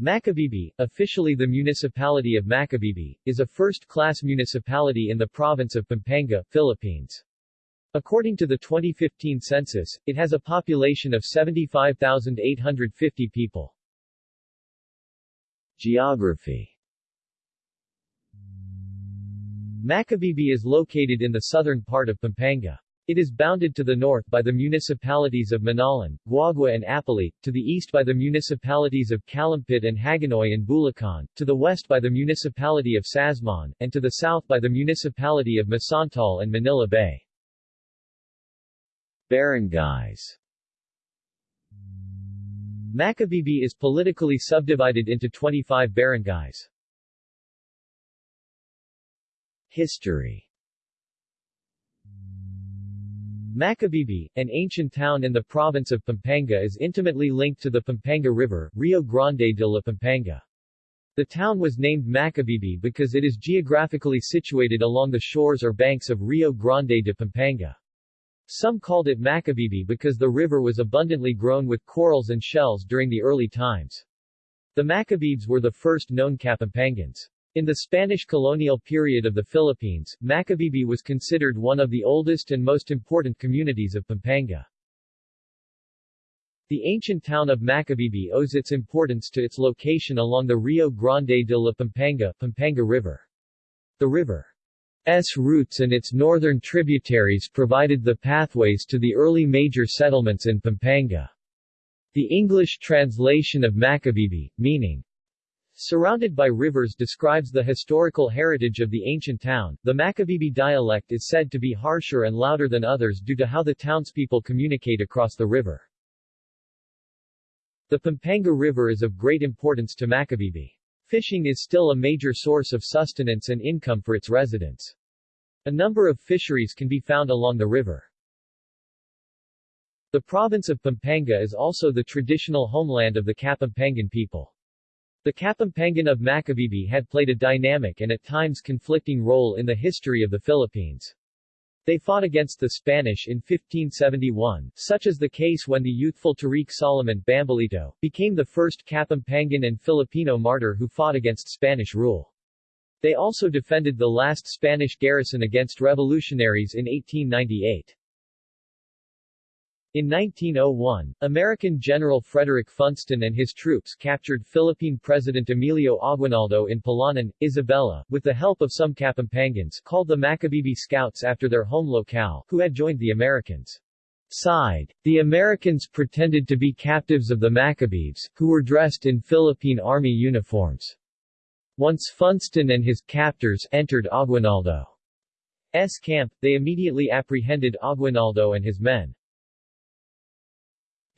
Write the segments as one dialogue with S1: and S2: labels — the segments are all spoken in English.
S1: Macabebe, officially the municipality of Macabebe, is a first-class municipality in the province of Pampanga, Philippines. According to the 2015 census, it has a population of 75,850 people. Geography Macabebe is located in the southern part of Pampanga. It is bounded to the north by the municipalities of Minalin, Guagua and Apalit, to the east by the municipalities of Calumpit and Hagonoy and Bulacan, to the west by the municipality of Sasmuan, and to the south by the municipality of Masantol and Manila Bay. Barangays Macabebe is politically subdivided into 25 barangays. History Macabebe, an ancient town in the province of Pampanga is intimately linked to the Pampanga River, Rio Grande de la Pampanga. The town was named Macabebe because it is geographically situated along the shores or banks of Rio Grande de Pampanga. Some called it Macabebe because the river was abundantly grown with corals and shells during the early times. The Macabebes were the first known Kapampangans. In the Spanish colonial period of the Philippines, Macabebe was considered one of the oldest and most important communities of Pampanga. The ancient town of Macabebe owes its importance to its location along the Rio Grande de la Pampanga, Pampanga River. The river's roots and its northern tributaries provided the pathways to the early major settlements in Pampanga. The English translation of Macabebe, meaning Surrounded by rivers describes the historical heritage of the ancient town. The Macabebe dialect is said to be harsher and louder than others due to how the townspeople communicate across the river. The Pampanga River is of great importance to Macabebe. Fishing is still a major source of sustenance and income for its residents. A number of fisheries can be found along the river. The province of Pampanga is also the traditional homeland of the Kapampangan people. The Kapampangan of Macabebe had played a dynamic and at times conflicting role in the history of the Philippines. They fought against the Spanish in 1571, such as the case when the youthful Tariq Solomon Bambolito became the first Kapampangan and Filipino martyr who fought against Spanish rule. They also defended the last Spanish garrison against revolutionaries in 1898. In 1901, American General Frederick Funston and his troops captured Philippine President Emilio Aguinaldo in Palanan, Isabela, with the help of some Kapampangans called the Macabebe Scouts after their home locale, who had joined the Americans' side. The Americans pretended to be captives of the Macabebes, who were dressed in Philippine Army uniforms. Once Funston and his captors entered Aguinaldo's camp, they immediately apprehended Aguinaldo and his men.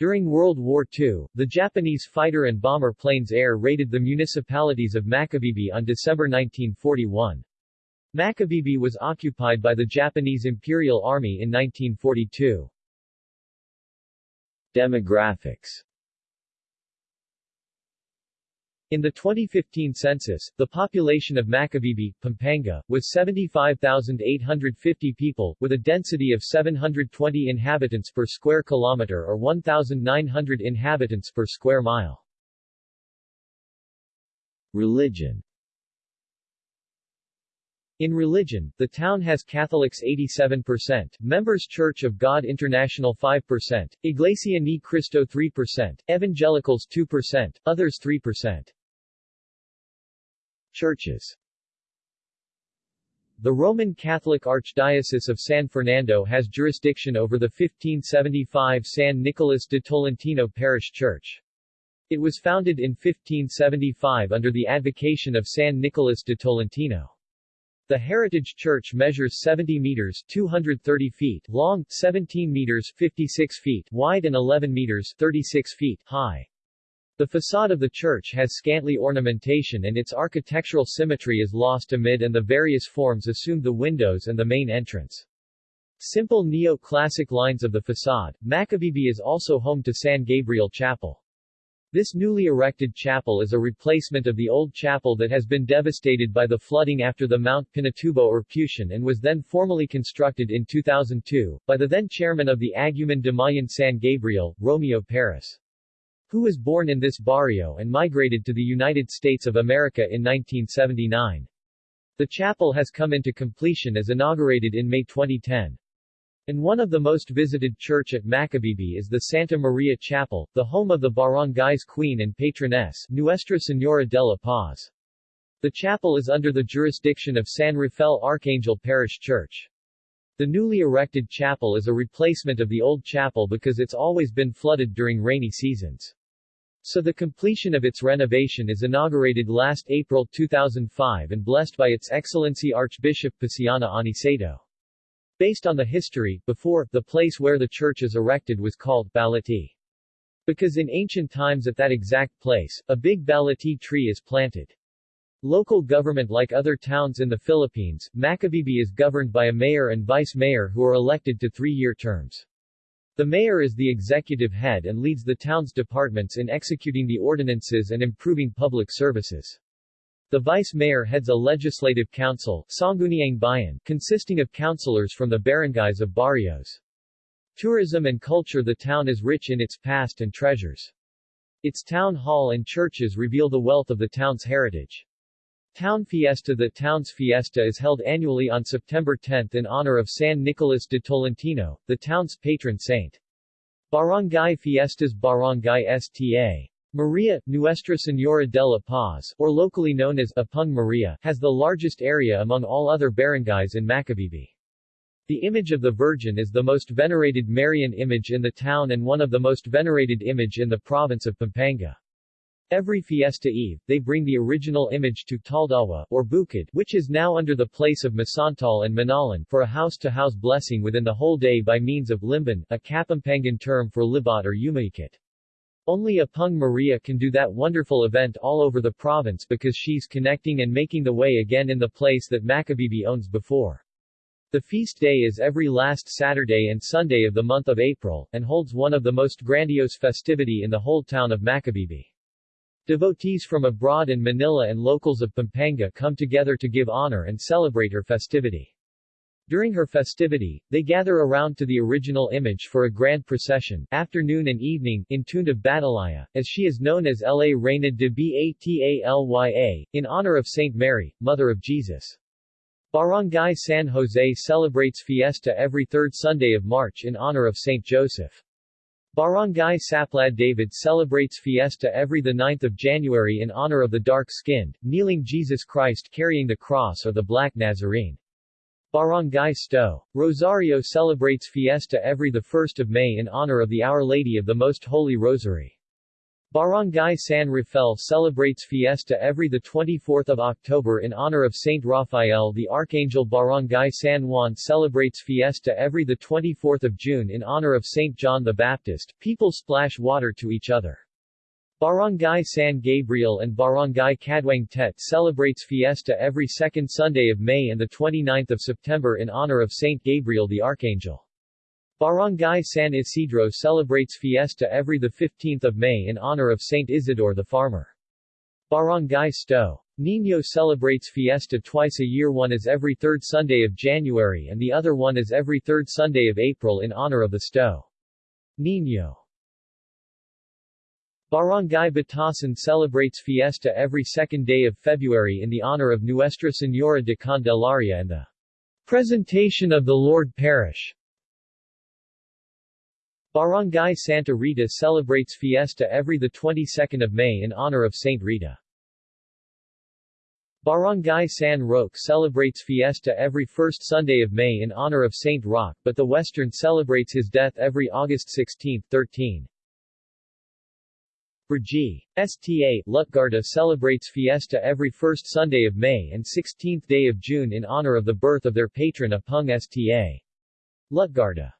S1: During World War II, the Japanese fighter and bomber planes air raided the municipalities of Macabebe on December 1941. Macabebe was occupied by the Japanese Imperial Army in 1942. Demographics in the 2015 census, the population of Macabebe, Pampanga, was 75,850 people, with a density of 720 inhabitants per square kilometer or 1,900 inhabitants per square mile. Religion in religion, the town has Catholics 87%, Members Church of God International 5%, Iglesia Ni Cristo 3%, Evangelicals 2%, others 3%. Churches The Roman Catholic Archdiocese of San Fernando has jurisdiction over the 1575 San Nicolas de Tolentino Parish Church. It was founded in 1575 under the advocation of San Nicolas de Tolentino. The Heritage Church measures 70 meters 230 feet long, 17 meters 56 feet wide and 11 meters 36 feet high. The facade of the church has scantily ornamentation and its architectural symmetry is lost amid and the various forms assumed the windows and the main entrance. Simple neo-classic lines of the facade, Macabebe is also home to San Gabriel Chapel. This newly erected chapel is a replacement of the old chapel that has been devastated by the flooding after the Mount Pinatubo eruption and was then formally constructed in 2002, by the then chairman of the Aguman de Mayan San Gabriel, Romeo Paris. Who was born in this barrio and migrated to the United States of America in 1979. The chapel has come into completion as inaugurated in May 2010. And one of the most visited church at Macabebe is the Santa Maria Chapel, the home of the barangay's queen and patroness, Nuestra Señora de la Paz. The chapel is under the jurisdiction of San Rafael Archangel Parish Church. The newly erected chapel is a replacement of the old chapel because it's always been flooded during rainy seasons. So the completion of its renovation is inaugurated last April 2005 and blessed by Its Excellency Archbishop Paciano Aniceto. Based on the history, before, the place where the church is erected was called Balati. Because in ancient times at that exact place, a big balati tree is planted. Local government Like other towns in the Philippines, Macabebe is governed by a mayor and vice-mayor who are elected to three-year terms. The mayor is the executive head and leads the town's departments in executing the ordinances and improving public services. The vice-mayor heads a legislative council Bayan, consisting of councilors from the barangays of barrios. Tourism and culture The town is rich in its past and treasures. Its town hall and churches reveal the wealth of the town's heritage. Town Fiesta The town's fiesta is held annually on September 10 in honor of San Nicolas de Tolentino, the town's patron saint. Barangay Fiestas Barangay Sta. Maria, Nuestra Señora de la Paz, or locally known as Apung Maria, has the largest area among all other barangays in Macabebe. The image of the Virgin is the most venerated Marian image in the town and one of the most venerated image in the province of Pampanga. Every Fiesta Eve, they bring the original image to Taldawa, or Bukid, which is now under the place of Masantol and Minalin, for a house-to-house -house blessing within the whole day by means of limban, a Kapampangan term for libat or umaikit. Only Apung Maria can do that wonderful event all over the province because she's connecting and making the way again in the place that Macabebe owns before. The feast day is every last Saturday and Sunday of the month of April, and holds one of the most grandiose festivity in the whole town of Macabebe. Devotees from abroad in Manila and locals of Pampanga come together to give honor and celebrate her festivity. During her festivity, they gather around to the original image for a grand procession, afternoon and evening, in tune of Batalaya, as she is known as La Reina de Batalya, in honor of Saint Mary, Mother of Jesus. Barangay San Jose celebrates fiesta every third Sunday of March in honor of Saint Joseph. Barangay Saplad David celebrates fiesta every 9 January in honor of the dark-skinned, kneeling Jesus Christ carrying the cross or the Black Nazarene. Barangay Sto. Rosario celebrates fiesta every 1 May in honor of the Our Lady of the Most Holy Rosary. Barangay San Rafael celebrates fiesta every 24 October in honor of Saint Raphael the Archangel Barangay San Juan celebrates fiesta every 24 June in honor of Saint John the Baptist. People splash water to each other. Barangay San Gabriel and Barangay Caduang Tet celebrates fiesta every second Sunday of May and 29 September in honor of Saint Gabriel the Archangel. Barangay San Isidro celebrates fiesta every 15 May in honor of Saint Isidore the Farmer. Barangay Sto. Niño celebrates fiesta twice a year one is every third Sunday of January and the other one is every third Sunday of April in honor of the Sto. Niño. Barangay Batasan celebrates fiesta every second day of February in the honor of Nuestra Señora de Candelaria and the Presentation of the Lord Parish. Barangay Santa Rita celebrates fiesta every the 22nd of May in honor of Saint Rita. Barangay San Roque celebrates fiesta every first Sunday of May in honor of Saint Roque, but the Western celebrates his death every August 16, 13. Brgy. Sta. Lutgarda celebrates fiesta every first Sunday of May and 16th day of June in honor of the birth of their patron Apung Sta. Lutgarda.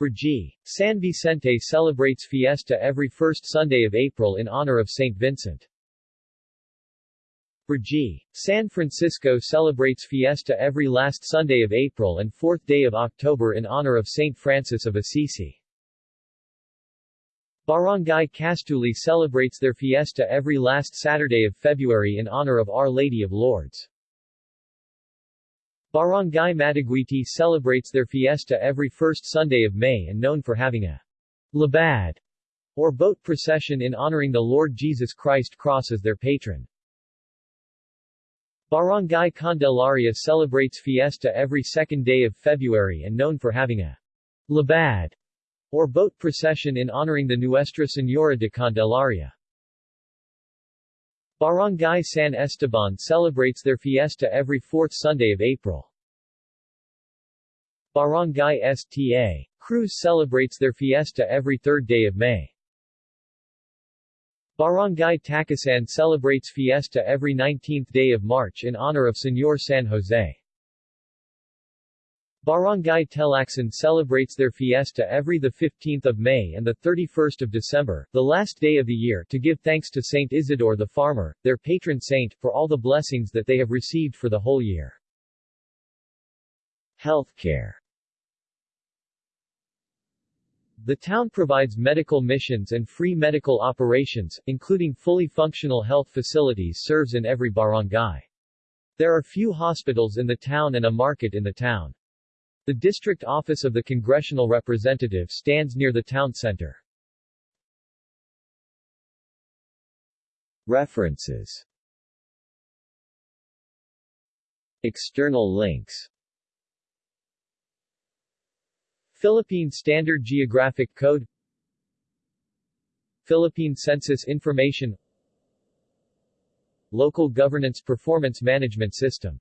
S1: Brgy. San Vicente celebrates fiesta every first Sunday of April in honor of St. Vincent. Brgy. San Francisco celebrates fiesta every last Sunday of April and fourth day of October in honor of St. Francis of Assisi. Barangay Castuli celebrates their fiesta every last Saturday of February in honor of Our Lady of Lourdes. Barangay Mataguiti celebrates their fiesta every first Sunday of May and known for having a labad or boat procession in honoring the Lord Jesus Christ Cross as their patron. Barangay Candelaria celebrates fiesta every second day of February and known for having a labad, or boat procession in honoring the Nuestra Señora de Candelaria. Barangay San Esteban celebrates their fiesta every fourth Sunday of April. Barangay Sta. Cruz celebrates their fiesta every third day of May. Barangay Tacasan celebrates fiesta every 19th day of March in honor of Señor San Jose. Barangay Telacsan celebrates their fiesta every 15 May and 31 December, the last day of the year, to give thanks to Saint Isidore the farmer, their patron saint, for all the blessings that they have received for the whole year. Healthcare the town provides medical missions and free medical operations, including fully functional health facilities serves in every barangay. There are few hospitals in the town and a market in the town. The district office of the congressional representative stands near the town center. References. External links. Philippine Standard Geographic Code. Philippine Census Information. Local Governance Performance Management System